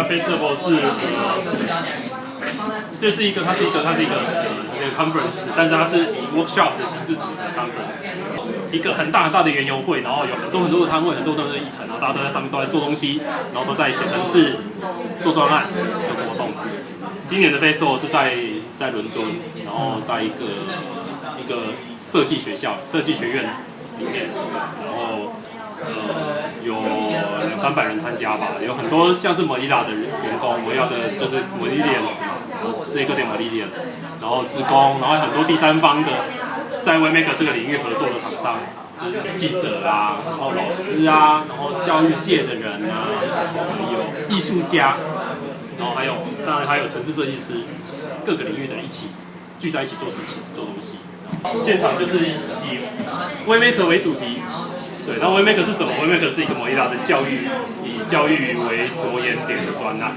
festival 是呃，这是一个，它是一个，它是一个呃一个 conference，但是它是以 workshop 的形式组成的 conference，一个很大很大的园游会，然后有很多很多的摊位，很多很多的议程，然后大家都在上面都在做东西，然后都在写程式、做专案、做活动。今年的 festival 是在在伦敦，然后在一个一个设计学校、设计学院里面，然后三百人参加吧，有很多像是 Molilla 的员工，Molilla 的就是 Molillians 嘛，是一个点 Molillians，然后职工，然后很多第三方的在 w e m a k e 这个领域合作的厂商。就是记者啊，然后老师啊，然后教育界的人啊，还有艺术家，然后还有当然还有城市设计师，各个领域的一起聚在一起做事情、做东西。现场就是以 w e m a k e 为主题，对，然后 w e m a k e 是什么 w e m a k e 是一个摩伊拉的教育，以教育为着眼点的专案。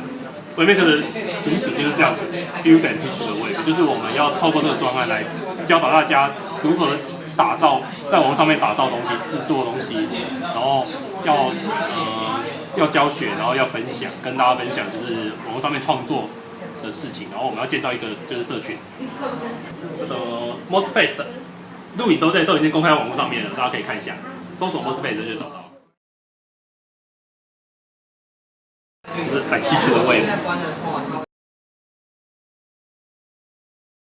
w e m a k e 的主旨就是这样子，build and teach the way，就是我们要透过这个专案来教导大家如何打造在网络上面打造东西、制作东西，然后要呃要教学，然后要分享，跟大家分享就是网络上面创作的事情，然后我们要建造一个就是社群。我的 m o d Space 的录影都在都已经公开网络上面了，大家可以看一下，搜索 Mosby 就找到。这是感兴趣的位。